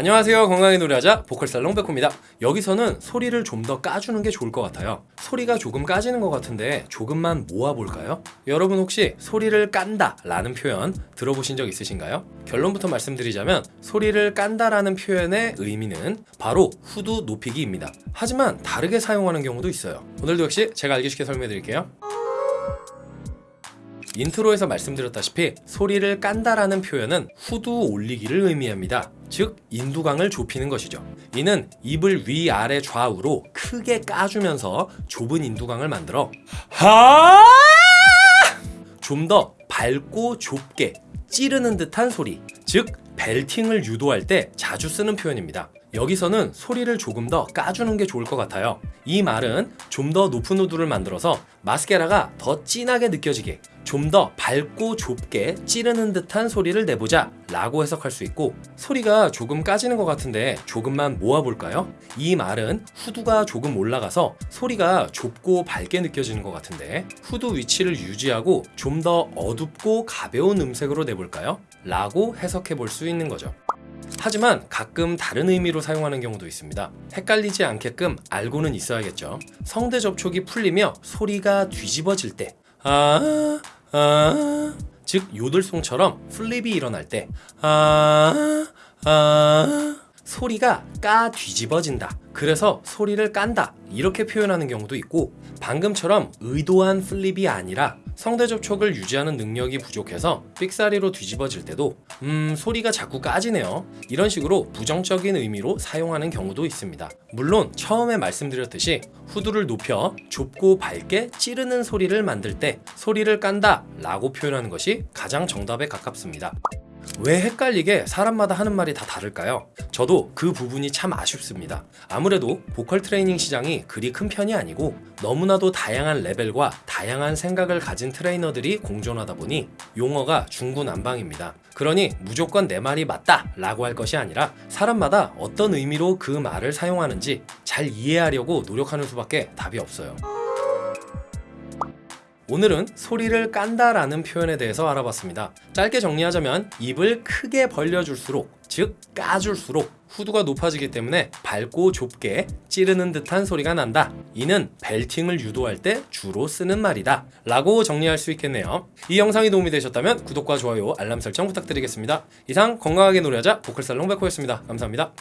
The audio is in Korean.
안녕하세요. 건강하게 노래하자 보컬살롱 백호입니다. 여기서는 소리를 좀 더 까주는 게 좋을 것 같아요. 소리가 조금 까지는 것 같은데 조금만 모아볼까요? 여러분 혹시 소리를 깐다 라는 표현 들어보신 적 있으신가요? 결론부터 말씀드리자면 소리를 깐다 라는 표현의 의미는 바로 후두 높이기입니다. 하지만 다르게 사용하는 경우도 있어요. 오늘도 역시 제가 알기 쉽게 설명해 드릴게요 intro에서 말씀드렸다시피 소리를 깐다라는 표현은 후두 올리기를 의미합니다. 즉 인두강을 좁히는 것이죠. 이는 입을 위아래 좌우로 크게 까주면서 좁은 인두강을 만들어 좀더 밝고 좁게 찌르는 듯한 소리 즉 벨팅을 유도할 때 자주 쓰는 표현입니다. 여기서는 소리를 조금 더 까주는 게 좋을 것 같아요. 이 말은 좀 더 높은 우두를 만들어서 마스케라가 더 진하게 느껴지게 좀 더 밝고 좁게 찌르는 듯한 소리를 내보자 라고 해석할 수 있고 소리가 조금 까지는 것 같은데 조금만 모아볼까요? 이 말은 후두가 조금 올라가서 소리가 좁고 밝게 느껴지는 것 같은데 후두 위치를 유지하고 좀 더 어둡고 가벼운 음색으로 내볼까요? 라고 해석해 볼 수 있는 거죠. 하지만 가끔 다른 의미로 사용하는 경우도 있습니다. 헷갈리지 않게끔 알고는 있어야겠죠. 성대 접촉이 풀리며 소리가 뒤집어질 때 아, 아, 즉 요들송처럼 flip이 일어날 때 아, 아, 소리가 까 뒤집어진다. 그래서 소리를 깐다. 이렇게 표현하는 경우도 있고 방금처럼 의도한 flip이 아니라 성대 접촉을 유지하는 능력이 부족해서 삑사리로 뒤집어질 때도 음 소리가 자꾸 까지네요. 이런 식으로 부정적인 의미로 사용하는 경우도 있습니다. 물론 처음에 말씀드렸듯이 후두를 높여 좁고 밝게 찌르는 소리를 만들 때 소리를 깐다 라고 표현하는 것이 가장 정답에 가깝습니다 왜 헷갈리게 사람마다 하는 말이 다 다를까요? 저도 그 부분이 참 아쉽습니다. 아무래도 보컬 트레이닝 시장이 그리 큰 편이 아니고 너무나도 다양한 레벨과 다양한 생각을 가진 트레이너들이 공존하다 보니 용어가 중구난방입니다. 그러니 무조건 내 말이 맞다 라고 할 것이 아니라 사람마다 어떤 의미로 그 말을 사용하는지 잘 이해하려고 노력하는 수밖에 답이 없어요. 오늘은 소리를 깐다라는 표현에 대해서 알아봤습니다. 짧게 정리하자면 입을 크게 벌려줄수록 즉 까줄수록 후두가 높아지기 때문에 밝고 좁게 찌르는 듯한 소리가 난다. 이는 벨팅을 유도할 때 주로 쓰는 말이다. 라고 정리할 수 있겠네요. 이 영상이 도움이 되셨다면 구독과 좋아요, 알람 설정 부탁드리겠습니다. 이상 건강하게 노래하자 보컬살롱 백호였습니다. 감사합니다.